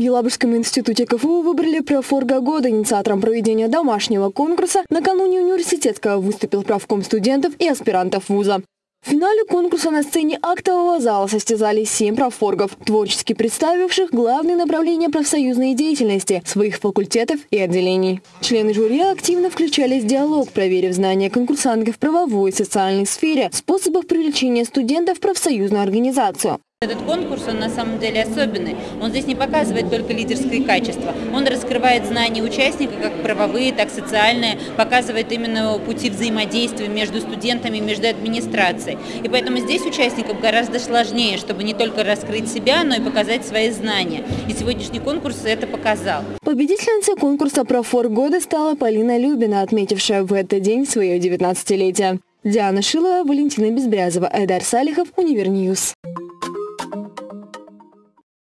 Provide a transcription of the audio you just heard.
В Елабужском институте КФУ выбрали профорга года. Инициатором проведения домашнего конкурса накануне университетского выступил правком студентов и аспирантов вуза. В финале конкурса на сцене актового зала состязались семь профоргов, творчески представивших главные направления профсоюзной деятельности своих факультетов и отделений. Члены жюри активно включались в диалог, проверив знания конкурсантов в правовой и социальной сфере, способах привлечения студентов в профсоюзную организацию. Этот конкурс, он на самом деле особенный. Он здесь не показывает только лидерские качества. Он раскрывает знания участника, как правовые, так и социальные, показывает именно пути взаимодействия между студентами, между администрацией. И поэтому здесь участникам гораздо сложнее, чтобы не только раскрыть себя, но и показать свои знания. И сегодняшний конкурс это показал. Победительницей конкурса «Профорг года» стала Полина Любина, отметившая в этот день свое 19-летие. Диана Шилова, Валентина Безбрязова, Эдар Салихов, Univer News.